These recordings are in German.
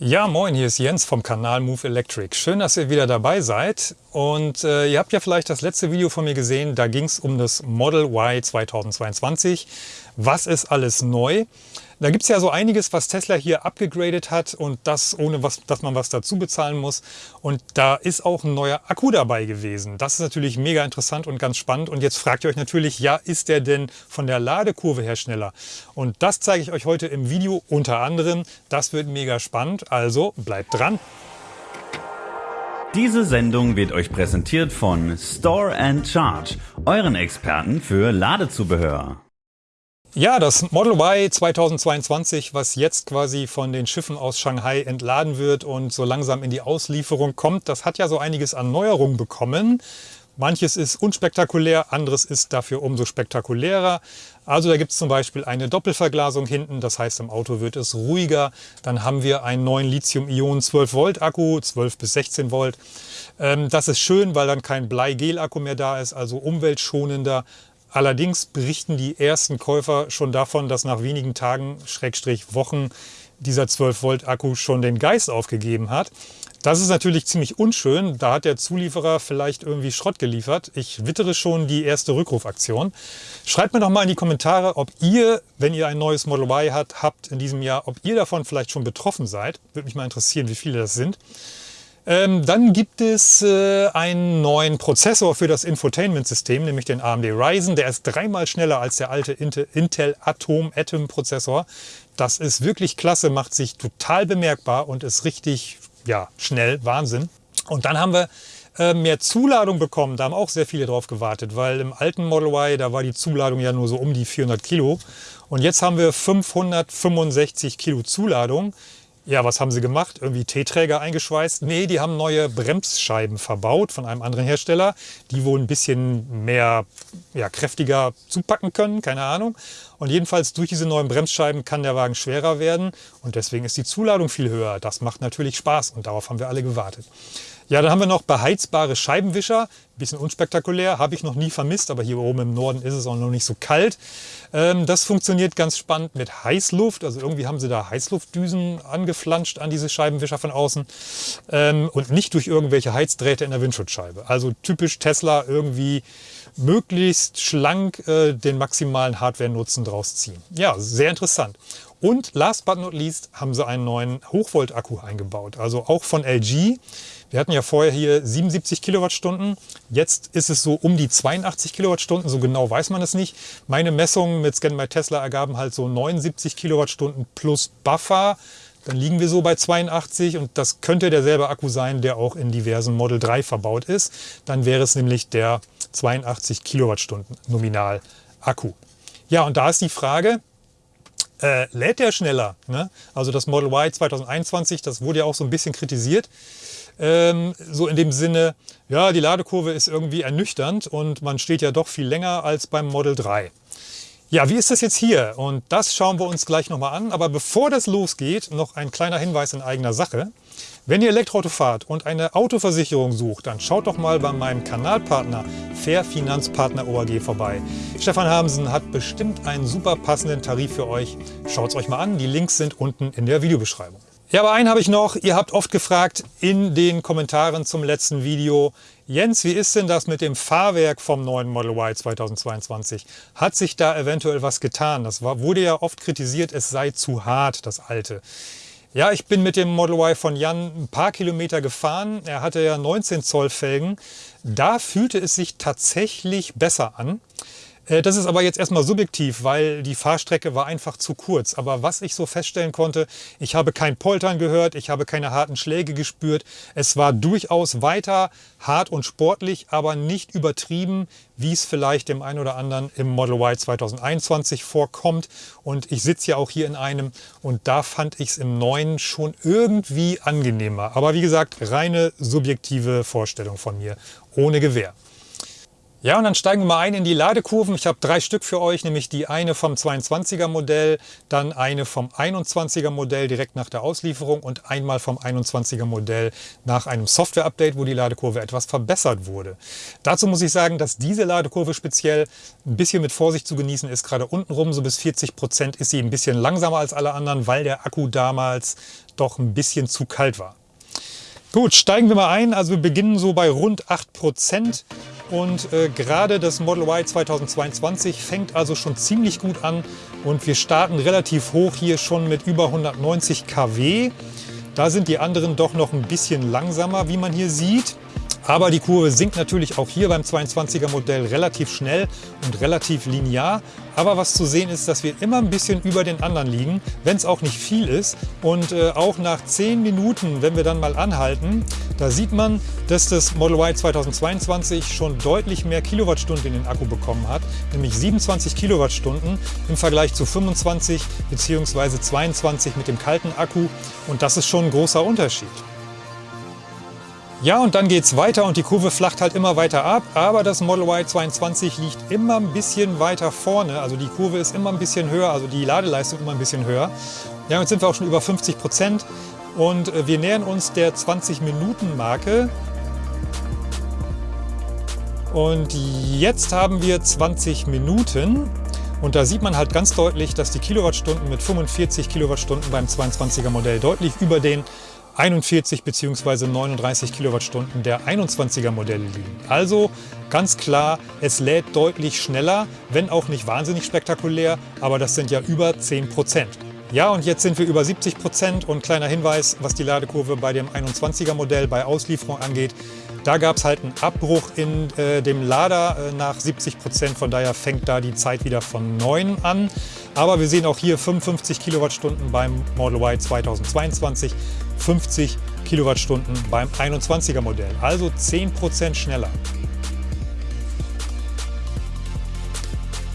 Ja, moin, hier ist Jens vom Kanal Move Electric. Schön, dass ihr wieder dabei seid. Und äh, ihr habt ja vielleicht das letzte Video von mir gesehen, da ging es um das Model Y 2022. Was ist alles neu? Da gibt es ja so einiges, was Tesla hier abgegradet hat und das ohne, was, dass man was dazu bezahlen muss. Und da ist auch ein neuer Akku dabei gewesen. Das ist natürlich mega interessant und ganz spannend. Und jetzt fragt ihr euch natürlich, ja, ist der denn von der Ladekurve her schneller? Und das zeige ich euch heute im Video unter anderem. Das wird mega spannend, also bleibt dran. Diese Sendung wird euch präsentiert von Store and Charge, euren Experten für Ladezubehör. Ja, das Model Y 2022, was jetzt quasi von den Schiffen aus Shanghai entladen wird und so langsam in die Auslieferung kommt, das hat ja so einiges an Neuerungen bekommen. Manches ist unspektakulär, anderes ist dafür umso spektakulärer. Also da gibt es zum Beispiel eine Doppelverglasung hinten, das heißt im Auto wird es ruhiger. Dann haben wir einen neuen Lithium-Ionen 12 Volt Akku, 12 bis 16 Volt. Das ist schön, weil dann kein Blei-Gel-Akku mehr da ist, also umweltschonender. Allerdings berichten die ersten Käufer schon davon, dass nach wenigen Tagen, Schrägstrich Wochen, dieser 12-Volt-Akku schon den Geist aufgegeben hat. Das ist natürlich ziemlich unschön. Da hat der Zulieferer vielleicht irgendwie Schrott geliefert. Ich wittere schon die erste Rückrufaktion. Schreibt mir doch mal in die Kommentare, ob ihr, wenn ihr ein neues Model Y habt, habt in diesem Jahr, ob ihr davon vielleicht schon betroffen seid. Würde mich mal interessieren, wie viele das sind. Ähm, dann gibt es äh, einen neuen Prozessor für das Infotainment-System, nämlich den AMD Ryzen. Der ist dreimal schneller als der alte Intel Atom Atom Prozessor. Das ist wirklich klasse, macht sich total bemerkbar und ist richtig ja, schnell, Wahnsinn. Und dann haben wir äh, mehr Zuladung bekommen. Da haben auch sehr viele drauf gewartet, weil im alten Model Y, da war die Zuladung ja nur so um die 400 Kilo. Und jetzt haben wir 565 Kilo Zuladung. Ja, was haben sie gemacht? Irgendwie T-Träger eingeschweißt? Nee, die haben neue Bremsscheiben verbaut von einem anderen Hersteller, die wohl ein bisschen mehr, ja, kräftiger zupacken können, keine Ahnung. Und jedenfalls durch diese neuen Bremsscheiben kann der Wagen schwerer werden und deswegen ist die Zuladung viel höher. Das macht natürlich Spaß und darauf haben wir alle gewartet. Ja, dann haben wir noch beheizbare Scheibenwischer. Bisschen unspektakulär, habe ich noch nie vermisst, aber hier oben im Norden ist es auch noch nicht so kalt. Ähm, das funktioniert ganz spannend mit Heißluft. Also irgendwie haben sie da Heißluftdüsen angeflanscht an diese Scheibenwischer von außen ähm, und nicht durch irgendwelche Heizdrähte in der Windschutzscheibe. Also typisch Tesla irgendwie möglichst schlank äh, den maximalen Hardware-Nutzen draus ziehen. Ja, sehr interessant. Und last but not least haben sie einen neuen Hochvolt-Akku eingebaut, also auch von LG. Wir hatten ja vorher hier 77 Kilowattstunden. Jetzt ist es so um die 82 Kilowattstunden. So genau weiß man es nicht. Meine Messungen mit Scan by Tesla ergaben halt so 79 Kilowattstunden plus Buffer. Dann liegen wir so bei 82 und das könnte derselbe Akku sein, der auch in diversen Model 3 verbaut ist. Dann wäre es nämlich der 82 Kilowattstunden nominal Akku. Ja, und da ist die Frage, äh, lädt der schneller? Ne? Also das Model Y 2021, das wurde ja auch so ein bisschen kritisiert. Ähm, so in dem Sinne, ja, die Ladekurve ist irgendwie ernüchternd und man steht ja doch viel länger als beim Model 3. Ja, wie ist das jetzt hier? Und das schauen wir uns gleich nochmal an. Aber bevor das losgeht, noch ein kleiner Hinweis in eigener Sache. Wenn ihr Elektroauto fahrt und eine Autoversicherung sucht, dann schaut doch mal bei meinem Kanalpartner Fair Finanzpartner OAG vorbei. Stefan Hamsen hat bestimmt einen super passenden Tarif für euch. Schaut es euch mal an, die Links sind unten in der Videobeschreibung. Ja, aber einen habe ich noch. Ihr habt oft gefragt in den Kommentaren zum letzten Video, Jens, wie ist denn das mit dem Fahrwerk vom neuen Model Y 2022? Hat sich da eventuell was getan? Das wurde ja oft kritisiert, es sei zu hart, das alte. Ja, ich bin mit dem Model Y von Jan ein paar Kilometer gefahren. Er hatte ja 19 Zoll Felgen. Da fühlte es sich tatsächlich besser an. Äh, das ist aber jetzt erstmal subjektiv, weil die Fahrstrecke war einfach zu kurz. Aber was ich so feststellen konnte, ich habe kein Poltern gehört, ich habe keine harten Schläge gespürt. Es war durchaus weiter hart und sportlich, aber nicht übertrieben, wie es vielleicht dem einen oder anderen im Model Y 2021 vorkommt. Und ich sitze ja auch hier in einem und da fand ich es im neuen schon irgendwie angenehmer. Aber wie gesagt, reine subjektive Vorstellung von mir, ohne Gewehr. Ja, und dann steigen wir mal ein in die Ladekurven. Ich habe drei Stück für euch, nämlich die eine vom 22er Modell, dann eine vom 21er Modell direkt nach der Auslieferung und einmal vom 21er Modell nach einem Software-Update, wo die Ladekurve etwas verbessert wurde. Dazu muss ich sagen, dass diese Ladekurve speziell ein bisschen mit Vorsicht zu genießen ist. Gerade untenrum, so bis 40 Prozent, ist sie ein bisschen langsamer als alle anderen, weil der Akku damals doch ein bisschen zu kalt war. Gut, steigen wir mal ein. Also wir beginnen so bei rund 8 Prozent. Und äh, gerade das Model Y 2022 fängt also schon ziemlich gut an und wir starten relativ hoch hier schon mit über 190 kW. Da sind die anderen doch noch ein bisschen langsamer, wie man hier sieht. Aber die Kurve sinkt natürlich auch hier beim 22er Modell relativ schnell und relativ linear. Aber was zu sehen ist, dass wir immer ein bisschen über den anderen liegen, wenn es auch nicht viel ist. Und äh, auch nach 10 Minuten, wenn wir dann mal anhalten, da sieht man, dass das Model Y 2022 schon deutlich mehr Kilowattstunden in den Akku bekommen hat, nämlich 27 Kilowattstunden im Vergleich zu 25 bzw. 22 mit dem kalten Akku. Und das ist schon ein großer Unterschied. Ja, und dann geht es weiter und die Kurve flacht halt immer weiter ab, aber das Model Y 22 liegt immer ein bisschen weiter vorne, also die Kurve ist immer ein bisschen höher, also die Ladeleistung immer ein bisschen höher. Ja, jetzt sind wir auch schon über 50 Prozent und äh, wir nähern uns der 20-Minuten-Marke. Und jetzt haben wir 20 Minuten und da sieht man halt ganz deutlich, dass die Kilowattstunden mit 45 Kilowattstunden beim 22er Modell deutlich über den 41 bzw. 39 Kilowattstunden der 21er Modelle liegen. Also ganz klar, es lädt deutlich schneller, wenn auch nicht wahnsinnig spektakulär, aber das sind ja über 10 Prozent. Ja, und jetzt sind wir über 70 Prozent und kleiner Hinweis, was die Ladekurve bei dem 21er Modell bei Auslieferung angeht. Da gab es halt einen Abbruch in äh, dem Lader äh, nach 70 Prozent, von daher fängt da die Zeit wieder von 9 an. Aber wir sehen auch hier 55 Kilowattstunden beim Model Y 2022, 50 Kilowattstunden beim 21er Modell, also 10 Prozent schneller.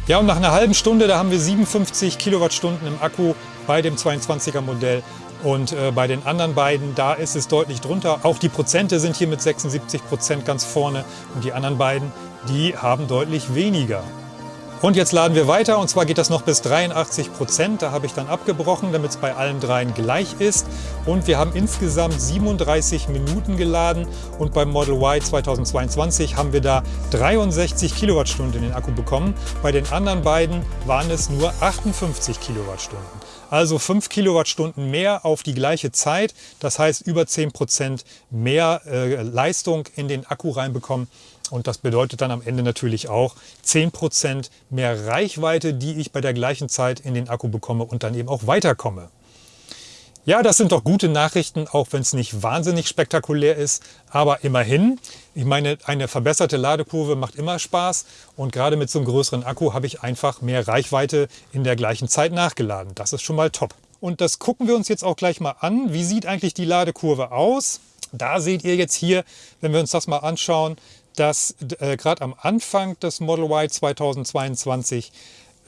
Ja, und nach einer halben Stunde, da haben wir 57 Kilowattstunden im Akku bei dem 22er Modell und äh, bei den anderen beiden, da ist es deutlich drunter. Auch die Prozente sind hier mit 76 Prozent ganz vorne und die anderen beiden, die haben deutlich weniger. Und jetzt laden wir weiter und zwar geht das noch bis 83 Prozent. Da habe ich dann abgebrochen, damit es bei allen dreien gleich ist. Und wir haben insgesamt 37 Minuten geladen und beim Model Y 2022 haben wir da 63 Kilowattstunden in den Akku bekommen. Bei den anderen beiden waren es nur 58 Kilowattstunden. Also 5 Kilowattstunden mehr auf die gleiche Zeit. Das heißt über 10 Prozent mehr äh, Leistung in den Akku reinbekommen. Und das bedeutet dann am Ende natürlich auch 10% mehr Reichweite, die ich bei der gleichen Zeit in den Akku bekomme und dann eben auch weiterkomme. Ja, das sind doch gute Nachrichten, auch wenn es nicht wahnsinnig spektakulär ist. Aber immerhin, ich meine, eine verbesserte Ladekurve macht immer Spaß. Und gerade mit so einem größeren Akku habe ich einfach mehr Reichweite in der gleichen Zeit nachgeladen. Das ist schon mal top. Und das gucken wir uns jetzt auch gleich mal an. Wie sieht eigentlich die Ladekurve aus? Da seht ihr jetzt hier, wenn wir uns das mal anschauen, dass äh, gerade am Anfang des Model Y 2022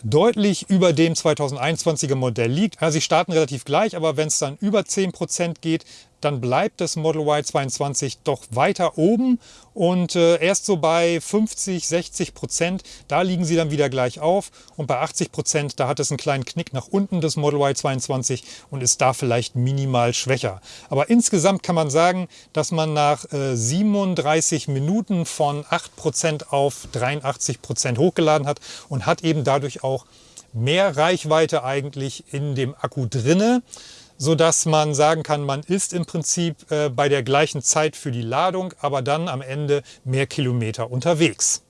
deutlich über dem 2021er Modell liegt. Also sie starten relativ gleich, aber wenn es dann über 10% geht, dann bleibt das Model Y 22 doch weiter oben und äh, erst so bei 50, 60 Prozent, da liegen sie dann wieder gleich auf und bei 80 Prozent, da hat es einen kleinen Knick nach unten, das Model Y 22 und ist da vielleicht minimal schwächer. Aber insgesamt kann man sagen, dass man nach äh, 37 Minuten von 8 Prozent auf 83 Prozent hochgeladen hat und hat eben dadurch auch mehr Reichweite eigentlich in dem Akku drinne so dass man sagen kann, man ist im Prinzip äh, bei der gleichen Zeit für die Ladung, aber dann am Ende mehr Kilometer unterwegs.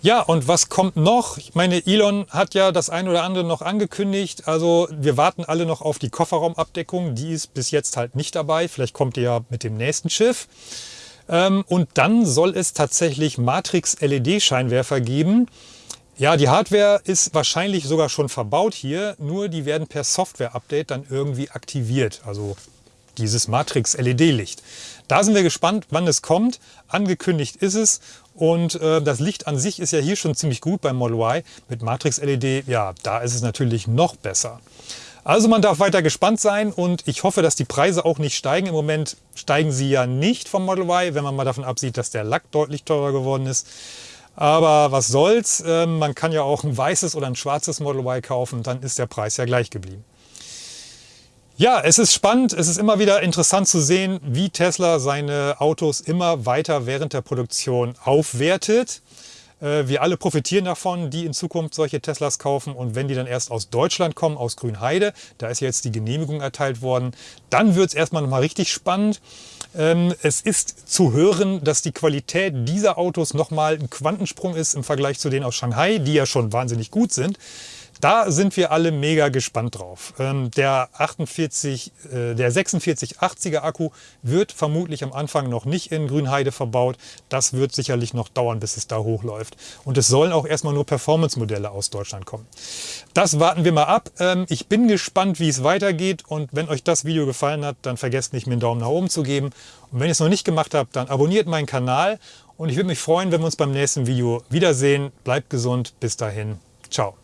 Ja, und was kommt noch? Ich meine, Elon hat ja das ein oder andere noch angekündigt. Also wir warten alle noch auf die Kofferraumabdeckung. Die ist bis jetzt halt nicht dabei. Vielleicht kommt die ja mit dem nächsten Schiff. Ähm, und dann soll es tatsächlich Matrix-LED-Scheinwerfer geben. Ja, die Hardware ist wahrscheinlich sogar schon verbaut hier, nur die werden per Software-Update dann irgendwie aktiviert, also dieses Matrix-LED-Licht. Da sind wir gespannt, wann es kommt. Angekündigt ist es und äh, das Licht an sich ist ja hier schon ziemlich gut beim Model Y. Mit Matrix-LED, ja, da ist es natürlich noch besser. Also man darf weiter gespannt sein und ich hoffe, dass die Preise auch nicht steigen. Im Moment steigen sie ja nicht vom Model Y, wenn man mal davon absieht, dass der Lack deutlich teurer geworden ist. Aber was soll's, ähm, man kann ja auch ein weißes oder ein schwarzes Model Y kaufen, dann ist der Preis ja gleich geblieben. Ja, es ist spannend, es ist immer wieder interessant zu sehen, wie Tesla seine Autos immer weiter während der Produktion aufwertet. Äh, wir alle profitieren davon, die in Zukunft solche Teslas kaufen. Und wenn die dann erst aus Deutschland kommen, aus Grünheide, da ist jetzt die Genehmigung erteilt worden, dann wird es erstmal nochmal richtig spannend. Ähm, es ist zu hören, dass die Qualität dieser Autos nochmal ein Quantensprung ist im Vergleich zu denen aus Shanghai, die ja schon wahnsinnig gut sind. Da sind wir alle mega gespannt drauf. Ähm, der, 48, äh, der 4680er Akku wird vermutlich am Anfang noch nicht in Grünheide verbaut. Das wird sicherlich noch dauern, bis es da hochläuft. Und es sollen auch erstmal nur Performance-Modelle aus Deutschland kommen. Das warten wir mal ab. Ähm, ich bin gespannt, wie es weitergeht. Und wenn euch das Video gefallen hat, dann vergesst nicht, mir einen Daumen nach oben zu geben. Und wenn ihr es noch nicht gemacht habt, dann abonniert meinen Kanal. Und ich würde mich freuen, wenn wir uns beim nächsten Video wiedersehen. Bleibt gesund. Bis dahin. Ciao.